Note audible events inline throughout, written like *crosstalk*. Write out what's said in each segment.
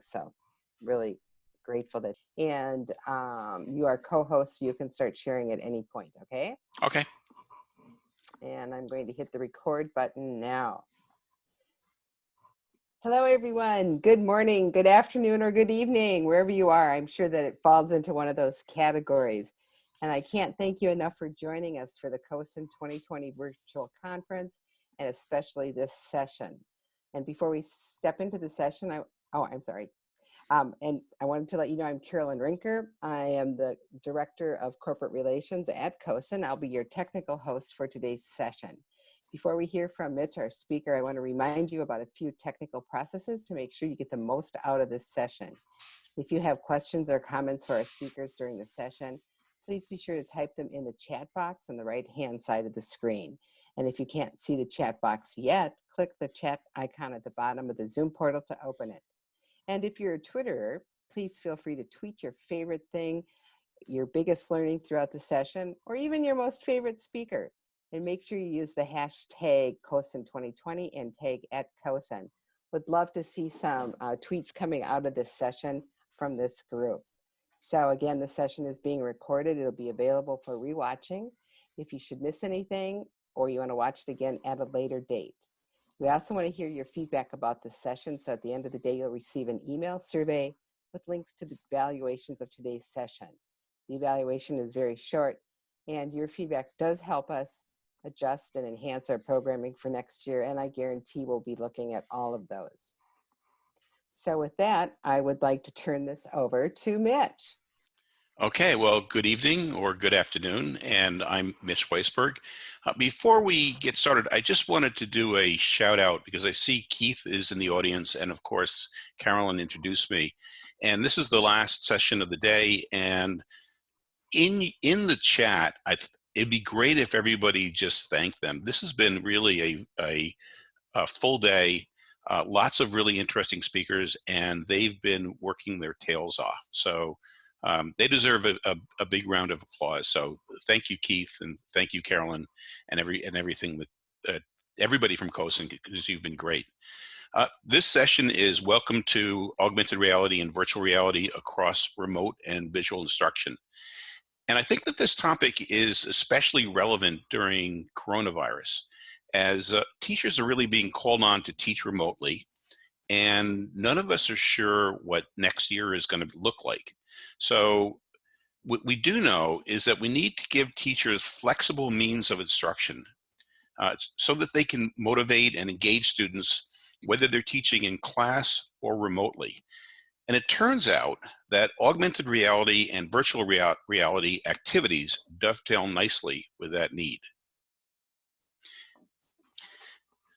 things. So really grateful that, and um, you are co-host, you can start sharing at any point, okay? Okay. And I'm going to hit the record button now. Hello, everyone. Good morning, good afternoon, or good evening, wherever you are. I'm sure that it falls into one of those categories. And I can't thank you enough for joining us for the COSN 2020 virtual conference, and especially this session. And before we step into the session, I, oh, I'm sorry. Um, and I wanted to let you know I'm Carolyn Rinker. I am the Director of Corporate Relations at COSN. I'll be your technical host for today's session. Before we hear from Mitch, our speaker, I want to remind you about a few technical processes to make sure you get the most out of this session. If you have questions or comments for our speakers during the session, please be sure to type them in the chat box on the right hand side of the screen. And if you can't see the chat box yet, click the chat icon at the bottom of the Zoom portal to open it. And if you're a Twitterer, please feel free to tweet your favorite thing, your biggest learning throughout the session, or even your most favorite speaker. And make sure you use the hashtag COSN2020 and tag at COSN. Would love to see some uh, tweets coming out of this session from this group. So again, the session is being recorded. It'll be available for rewatching. If you should miss anything or you want to watch it again at a later date. We also want to hear your feedback about the session. So at the end of the day, you'll receive an email survey with links to the evaluations of today's session. The evaluation is very short and your feedback does help us adjust and enhance our programming for next year. And I guarantee we'll be looking at all of those. So with that, I would like to turn this over to Mitch. Okay, well, good evening or good afternoon, and I'm Mitch Weisburgh. Uh, before we get started, I just wanted to do a shout out because I see Keith is in the audience, and of course, Carolyn introduced me. And this is the last session of the day, and in in the chat, I it'd be great if everybody just thanked them. This has been really a, a, a full day uh, lots of really interesting speakers, and they've been working their tails off. So um, they deserve a, a, a, big round of applause. So thank you, Keith, and thank you, Carolyn, and every and everything that uh, everybody from COSN because you've been great. Uh, this session is welcome to augmented reality and virtual reality across remote and visual instruction. And I think that this topic is especially relevant during coronavirus as uh, teachers are really being called on to teach remotely and none of us are sure what next year is going to look like. So what we do know is that we need to give teachers flexible means of instruction uh, so that they can motivate and engage students whether they're teaching in class or remotely. And it turns out that augmented reality and virtual rea reality activities dovetail nicely with that need.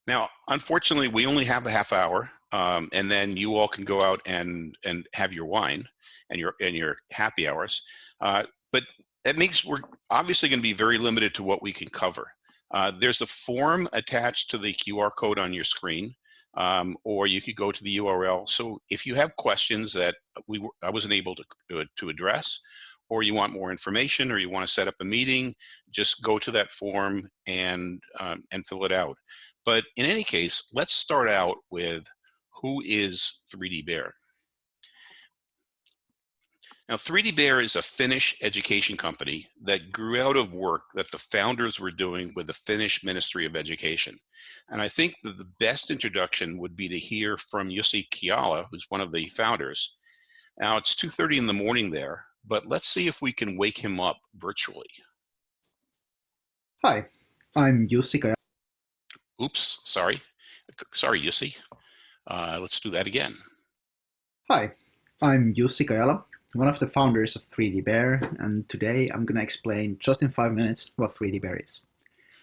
Now, unfortunately, we only have a half hour, um, and then you all can go out and and have your wine and your and your happy hours. Uh, but that makes we're obviously going to be very limited to what we can cover. Uh, there's a form attached to the QR code on your screen, um, or you could go to the URL. So if you have questions that we I wasn't able to to address, or you want more information or you want to set up a meeting, just go to that form and, um, and fill it out. But in any case, let's start out with who is 3D Bear? Now, 3D Bear is a Finnish education company that grew out of work that the founders were doing with the Finnish Ministry of Education. And I think that the best introduction would be to hear from Jussi Kajala, who's one of the founders. Now, it's 2.30 in the morning there, but let's see if we can wake him up virtually. Hi, I'm Kajala. Oops, sorry. Sorry, Jussi. Uh, let's do that again. Hi, I'm Jussi Kajala, one of the founders of 3D Bear, and today I'm going to explain just in five minutes what 3D Bear is.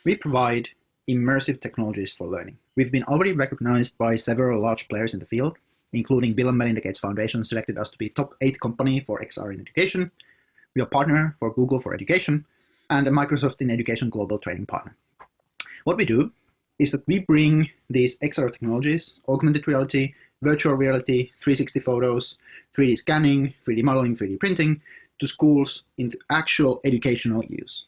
We provide immersive technologies for learning. We've been already recognized by several large players in the field, including Bill and Melinda Gates Foundation selected us to be top 8 company for XR in education. We are partner for Google for Education and a Microsoft in Education global training partner. What we do is that we bring these XR technologies, augmented reality, virtual reality, 360 photos, 3D scanning, 3D modeling, 3D printing, to schools into actual educational use.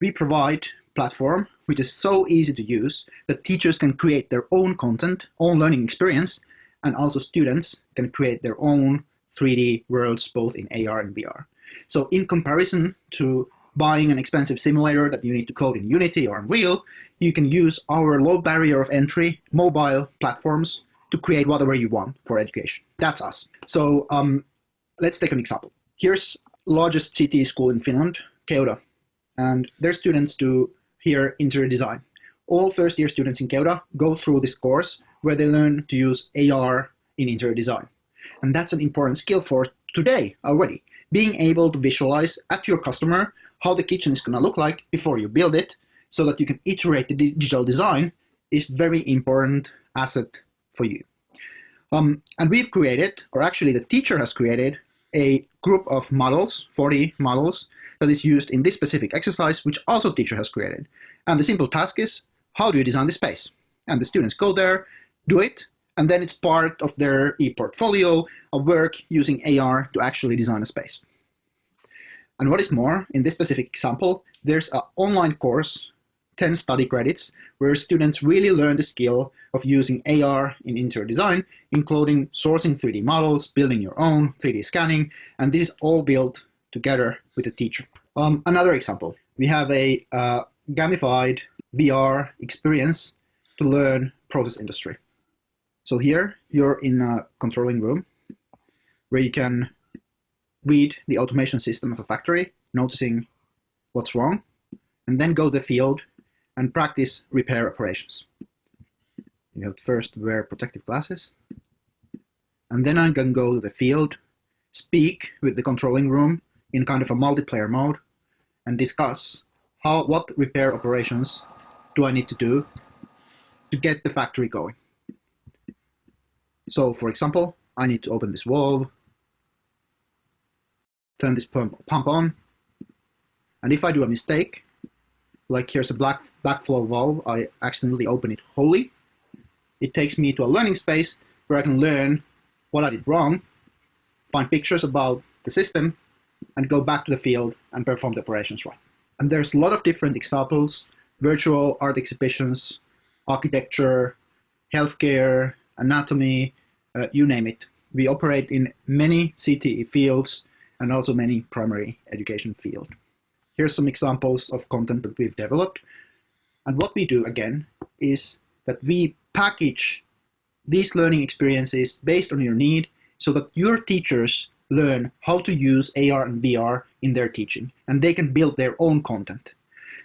We provide platform which is so easy to use that teachers can create their own content, own learning experience, and also students can create their own 3D worlds both in AR and VR. So in comparison to buying an expensive simulator that you need to code in Unity or Unreal, you can use our low barrier of entry mobile platforms to create whatever you want for education. That's us. So um, let's take an example. Here's largest CTE school in Finland, Keuda, and their students do here interior design. All first year students in Keuda go through this course where they learn to use AR in interior design. And that's an important skill for today already. Being able to visualize at your customer how the kitchen is going to look like before you build it so that you can iterate the digital design is very important asset for you. Um, and we've created, or actually the teacher has created, a group of models, 40 models, that is used in this specific exercise, which also teacher has created. And the simple task is, how do you design the space? And the students go there, do it, and then it's part of their e-portfolio of work using AR to actually design a space. And what is more, in this specific example, there's an online course, 10 study credits, where students really learn the skill of using AR in interior design, including sourcing 3D models, building your own 3D scanning, and this is all built together with the teacher. Um, another example, we have a uh, gamified VR experience to learn process industry. So here you're in a controlling room where you can read the automation system of a factory, noticing what's wrong, and then go to the field and practice repair operations. You have to first wear protective glasses, and then I can go to the field, speak with the controlling room in kind of a multiplayer mode, and discuss how what repair operations do I need to do to get the factory going. So for example, I need to open this valve, turn this pump, on, and if I do a mistake, like here's a black backflow valve, I accidentally open it wholly, it takes me to a learning space where I can learn what I did wrong, find pictures about the system, and go back to the field and perform the operations right. And there's a lot of different examples, virtual art exhibitions, architecture, healthcare, anatomy, uh, you name it. We operate in many CTE fields and also many primary education fields. Here's some examples of content that we've developed. And what we do, again, is that we package these learning experiences based on your need so that your teachers learn how to use AR and VR in their teaching, and they can build their own content.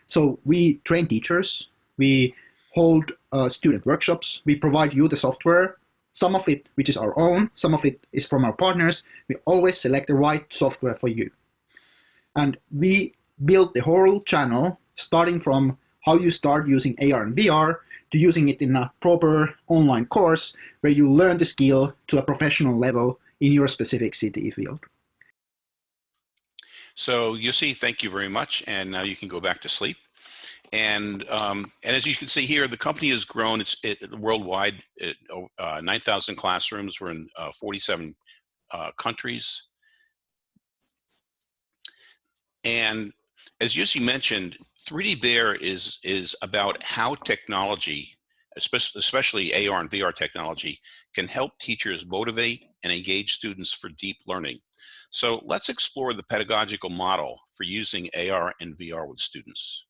So we train teachers, we hold uh, student workshops. We provide you the software, some of it which is our own, some of it is from our partners. We always select the right software for you. And we build the whole channel starting from how you start using AR and VR to using it in a proper online course where you learn the skill to a professional level in your specific CTE field. So you see, thank you very much. And now you can go back to sleep. And um, and as you can see here, the company has grown. It's it, worldwide. It, uh, Nine thousand classrooms. We're in uh, forty-seven uh, countries. And as Jussi mentioned, 3D Bear is is about how technology, especially AR and VR technology, can help teachers motivate and engage students for deep learning. So let's explore the pedagogical model for using AR and VR with students.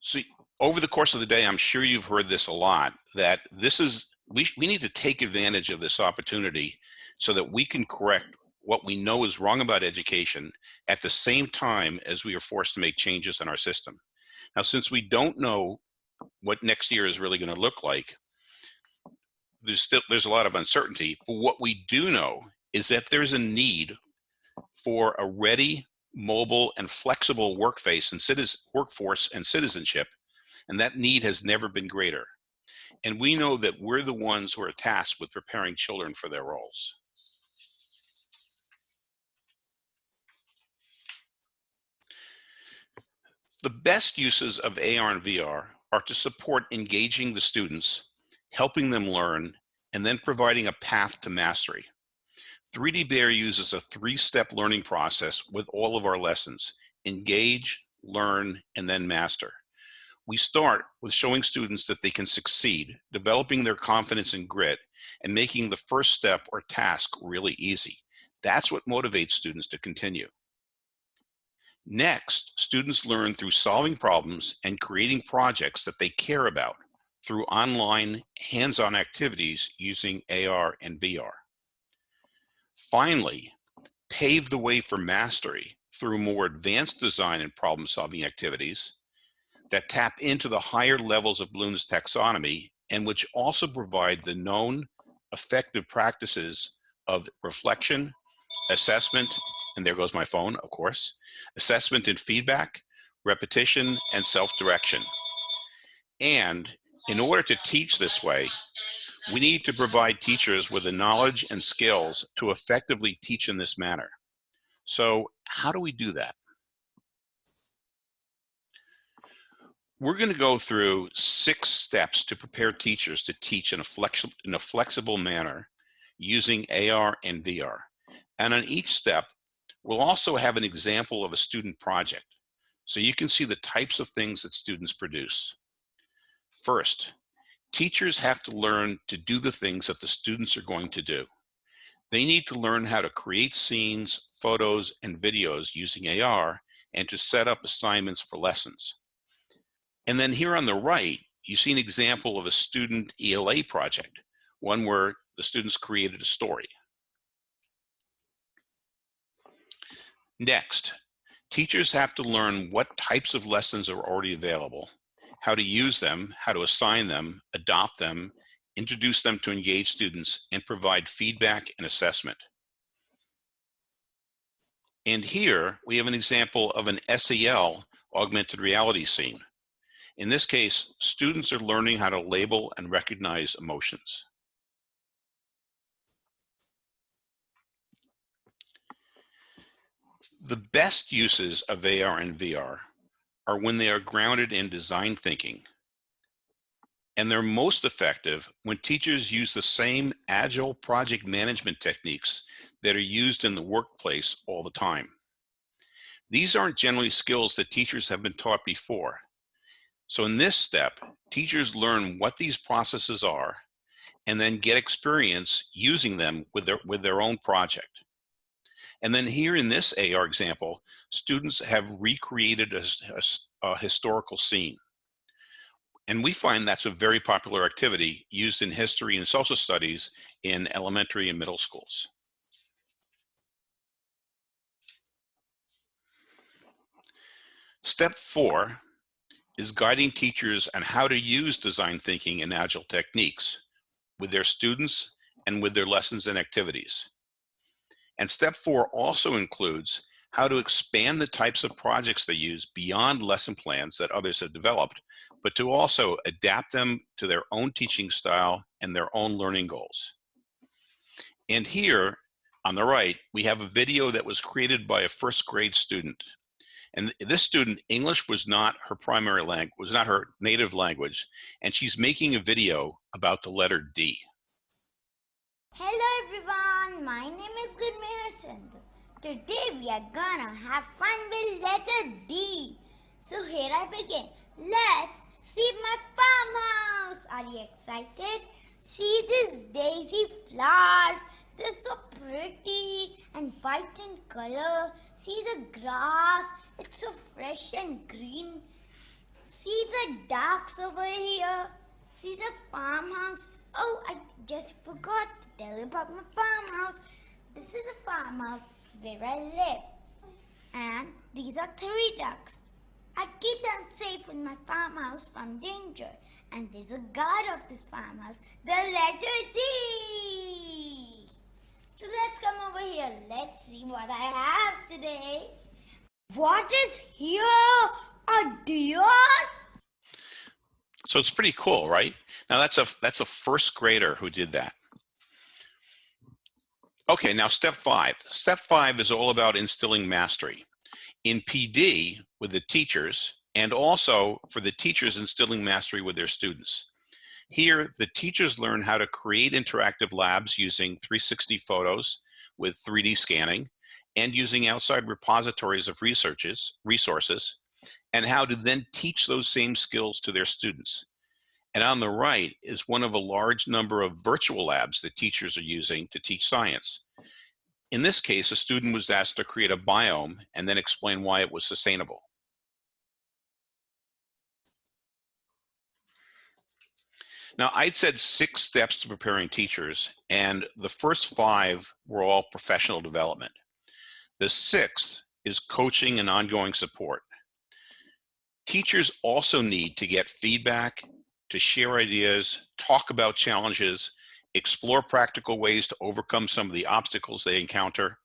So over the course of the day, I'm sure you've heard this a lot, that this is, we, we need to take advantage of this opportunity so that we can correct what we know is wrong about education at the same time as we are forced to make changes in our system. Now, since we don't know what next year is really going to look like, there's still there's a lot of uncertainty. But what we do know is that there's a need for a ready mobile and flexible workface and citizen, workforce and citizenship, and that need has never been greater. And we know that we're the ones who are tasked with preparing children for their roles. The best uses of AR and VR are to support engaging the students, helping them learn, and then providing a path to mastery. 3D Bear uses a three-step learning process with all of our lessons, engage, learn, and then master. We start with showing students that they can succeed, developing their confidence and grit, and making the first step or task really easy. That's what motivates students to continue. Next, students learn through solving problems and creating projects that they care about through online hands-on activities using AR and VR. Finally, pave the way for mastery through more advanced design and problem solving activities that tap into the higher levels of Bloom's taxonomy and which also provide the known effective practices of reflection, assessment, and there goes my phone, of course, assessment and feedback, repetition, and self-direction. And in order to teach this way, we need to provide teachers with the knowledge and skills to effectively teach in this manner. So how do we do that? We're going to go through six steps to prepare teachers to teach in a, flexi in a flexible manner using AR and VR. And on each step, we'll also have an example of a student project. So you can see the types of things that students produce. First, teachers have to learn to do the things that the students are going to do. They need to learn how to create scenes, photos, and videos using AR and to set up assignments for lessons. And then here on the right, you see an example of a student ELA project, one where the students created a story. Next, teachers have to learn what types of lessons are already available, how to use them, how to assign them, adopt them, introduce them to engage students, and provide feedback and assessment. And here we have an example of an SEL augmented reality scene. In this case, students are learning how to label and recognize emotions. The best uses of AR and VR are when they are grounded in design thinking. And they're most effective when teachers use the same agile project management techniques that are used in the workplace all the time. These aren't generally skills that teachers have been taught before. So in this step, teachers learn what these processes are and then get experience using them with their, with their own project. And then here in this AR example, students have recreated a, a, a historical scene. And we find that's a very popular activity used in history and social studies in elementary and middle schools. Step four is guiding teachers on how to use design thinking and agile techniques with their students and with their lessons and activities. And step four also includes how to expand the types of projects they use beyond lesson plans that others have developed, but to also adapt them to their own teaching style and their own learning goals. And here on the right, we have a video that was created by a first grade student. And this student, English was not her primary language, was not her native language, and she's making a video about the letter D. Hello everyone, my name is Gurmehar Sandhu. Today we are gonna have fun with letter D. So here I begin. Let's see my farmhouse. Are you excited? See these daisy flowers. They're so pretty and white in color. See the grass. It's so fresh and green. See the ducks over here. See the farmhouse. Oh, I just forgot to tell you about my farmhouse. This is a farmhouse where I live. And these are three ducks. I keep them safe in my farmhouse from danger. And there's a guard of this farmhouse, the letter D. So let's come over here. Let's see what I have today. What is here? A deer? So it's pretty cool, right? Now that's a that's a first grader who did that. Okay, now step five. Step five is all about instilling mastery. In PD with the teachers and also for the teachers instilling mastery with their students. Here, the teachers learn how to create interactive labs using 360 photos with 3D scanning and using outside repositories of researches, resources and how to then teach those same skills to their students. And on the right is one of a large number of virtual labs that teachers are using to teach science. In this case, a student was asked to create a biome and then explain why it was sustainable. Now, I'd said six steps to preparing teachers, and the first five were all professional development. The sixth is coaching and ongoing support. Teachers also need to get feedback, to share ideas, talk about challenges, explore practical ways to overcome some of the obstacles they encounter.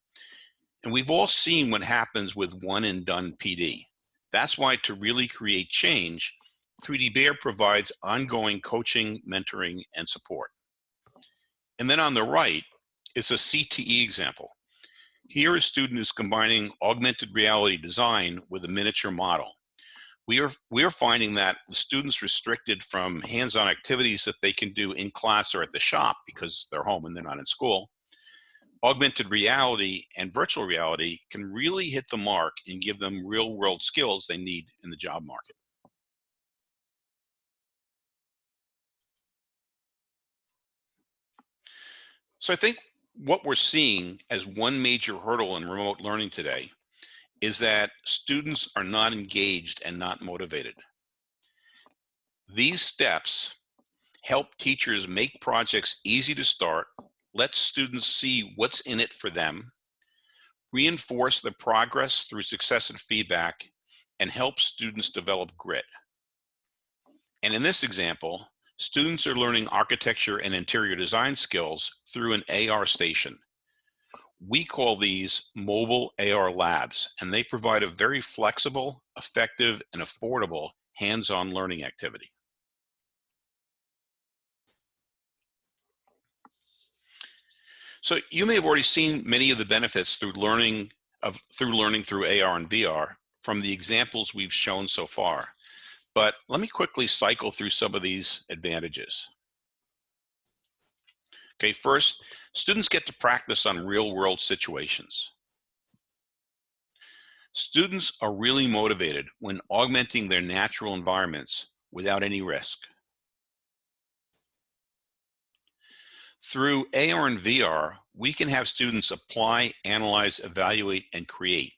And we've all seen what happens with one and done PD. That's why to really create change, 3D Bear provides ongoing coaching, mentoring, and support. And then on the right is a CTE example. Here a student is combining augmented reality design with a miniature model. We are, we are finding that students restricted from hands-on activities that they can do in class or at the shop because they're home and they're not in school, augmented reality and virtual reality can really hit the mark and give them real world skills they need in the job market. So I think what we're seeing as one major hurdle in remote learning today is that students are not engaged and not motivated. These steps help teachers make projects easy to start, let students see what's in it for them, reinforce the progress through successive feedback, and help students develop grit. And in this example, students are learning architecture and interior design skills through an AR station. We call these mobile AR labs, and they provide a very flexible, effective, and affordable hands-on learning activity. So you may have already seen many of the benefits through learning of through learning through AR and VR from the examples we've shown so far. But let me quickly cycle through some of these advantages. Okay, first, students get to practice on real world situations. Students are really motivated when augmenting their natural environments without any risk. Through AR and VR, we can have students apply, analyze, evaluate, and create.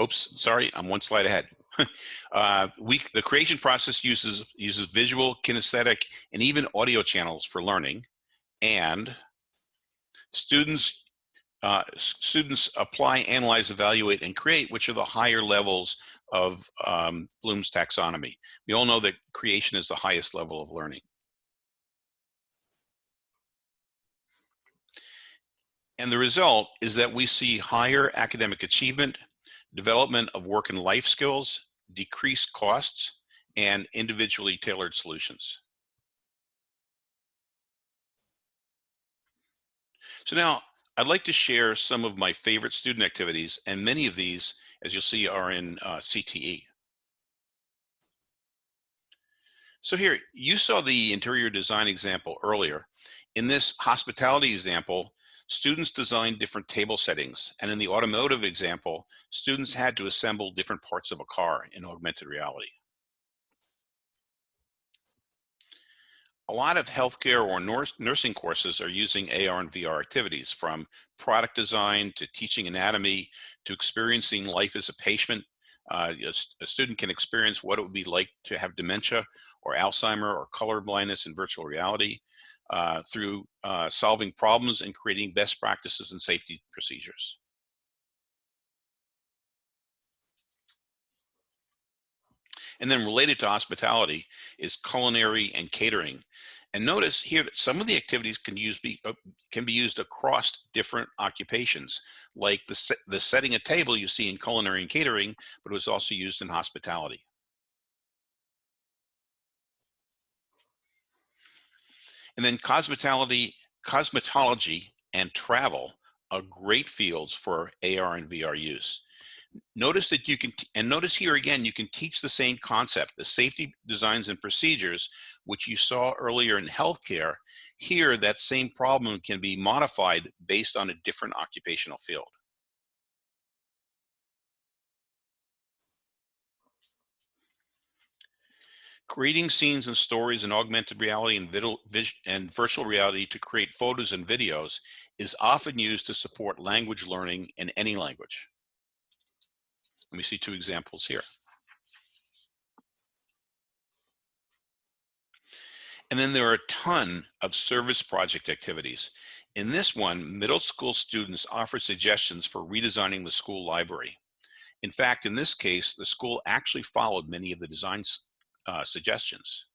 Oops, sorry, I'm one slide ahead. *laughs* uh, we, the creation process uses, uses visual, kinesthetic, and even audio channels for learning. And students, uh, students apply, analyze, evaluate, and create, which are the higher levels of um, Bloom's taxonomy. We all know that creation is the highest level of learning. And the result is that we see higher academic achievement, development of work and life skills, decreased costs, and individually tailored solutions. So now I'd like to share some of my favorite student activities, and many of these, as you'll see, are in uh, CTE. So here, you saw the interior design example earlier. In this hospitality example, students designed different table settings. And in the automotive example, students had to assemble different parts of a car in augmented reality. A lot of healthcare or nursing courses are using AR and VR activities from product design to teaching anatomy to experiencing life as a patient. Uh, a student can experience what it would be like to have dementia or Alzheimer or color blindness in virtual reality uh, through uh, solving problems and creating best practices and safety procedures. And then related to hospitality is culinary and catering. And notice here that some of the activities can use be uh, can be used across different occupations, like the the setting a table you see in culinary and catering, but it was also used in hospitality. And then cosmetology, cosmetology and travel are great fields for AR and VR use. Notice that you can, and notice here again, you can teach the same concept, the safety designs and procedures, which you saw earlier in healthcare. Here, that same problem can be modified based on a different occupational field. Creating scenes and stories in augmented reality and, and virtual reality to create photos and videos is often used to support language learning in any language. Let me see two examples here. And then there are a ton of service project activities. In this one, middle school students offer suggestions for redesigning the school library. In fact, in this case, the school actually followed many of the design uh, suggestions.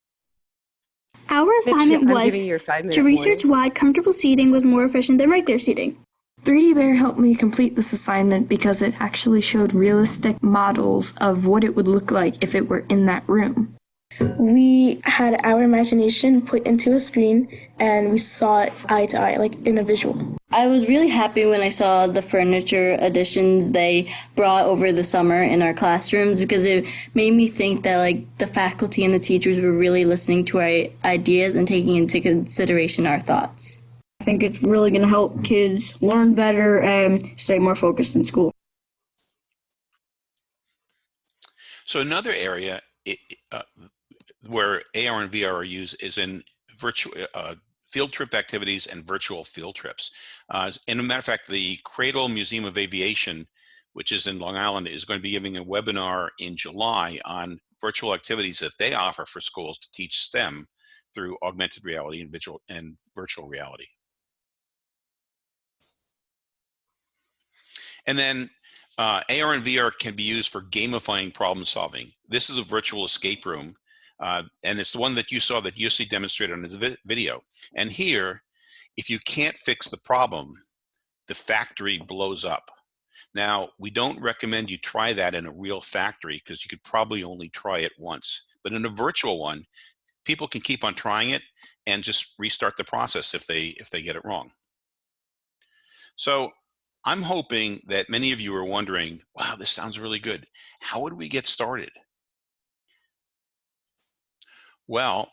Our assignment was giving you your five minute to research why comfortable seating was more efficient than regular seating. 3D Bear helped me complete this assignment because it actually showed realistic models of what it would look like if it were in that room. We had our imagination put into a screen and we saw it eye to eye, like in a visual. I was really happy when I saw the furniture additions they brought over the summer in our classrooms because it made me think that like the faculty and the teachers were really listening to our ideas and taking into consideration our thoughts. Think it's really going to help kids learn better and stay more focused in school. So another area it, uh, where AR and VR are used is in virtual uh, field trip activities and virtual field trips. Uh, and a matter of fact, the Cradle Museum of Aviation, which is in Long Island, is going to be giving a webinar in July on virtual activities that they offer for schools to teach STEM through augmented reality and, visual, and virtual reality. And then uh, AR and VR can be used for gamifying problem solving. This is a virtual escape room, uh, and it's the one that you saw that Jussi demonstrated on his vi video. And here, if you can't fix the problem, the factory blows up. Now, we don't recommend you try that in a real factory because you could probably only try it once. But in a virtual one, people can keep on trying it and just restart the process if they if they get it wrong. So I'm hoping that many of you are wondering, wow, this sounds really good. How would we get started? Well,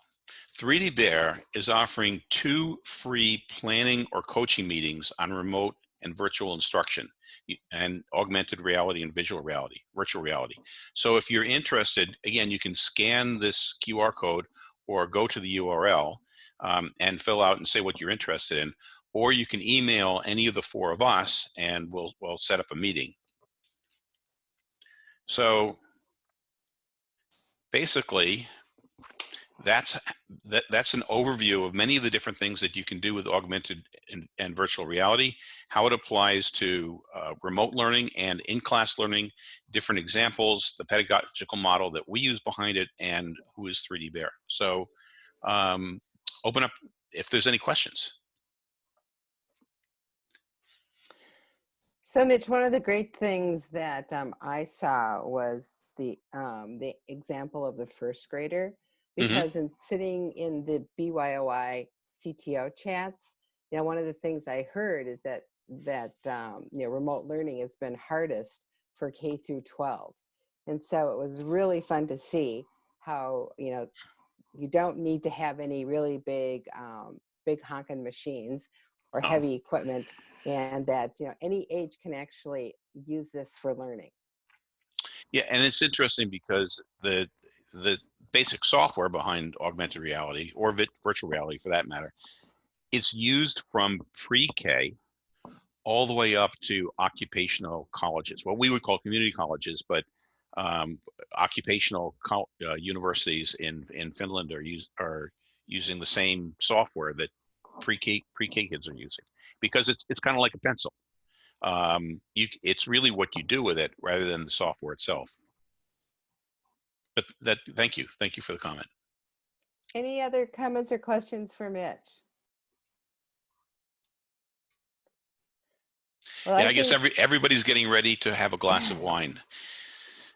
3D Bear is offering two free planning or coaching meetings on remote and virtual instruction and augmented reality and visual reality, virtual reality. So if you're interested, again, you can scan this QR code or go to the URL um, and fill out and say what you're interested in, or you can email any of the four of us and we'll, we'll set up a meeting. So basically, that's that, that's an overview of many of the different things that you can do with augmented and, and virtual reality, how it applies to uh, remote learning and in-class learning, different examples, the pedagogical model that we use behind it, and who is 3D Bear. So um, open up if there's any questions. So Mitch, one of the great things that um, I saw was the um, the example of the first grader, Mhm. because in sitting in the BYOI CTO chats, you know, one of the things I heard is that that um, you know remote learning has been hardest for K through 12, and so it was really fun to see how you know you don't need to have any really big um, big honking machines or Oh. heavy equipment and that you know any age can actually use this for learning Yeah, and it's interesting because the the basic software behind augmented reality or vi- virtual reality for that matter, it's used from pre-K all the way up to occupational colleges. What we would call community colleges, but um, occupational uh, universities in in Finland are use are using the same software that pre-K pre-K kids are using because it's it's kind of like a pencil. Um, you it's really what you do with it rather than the software itself. But that thank you, thank you for the comment. any other comments or questions for mitch well, yeah, I guess every everybody's getting ready to have a glass of wine.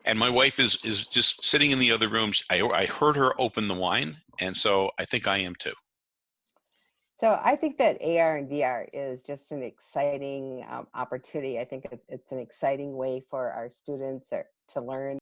And my wife is is just sitting in the other room. I I heard her open the wine, and so I think I am too. So i think that ar and vr is just an exciting um, opportunity. I think it's an exciting way for our students or, to learn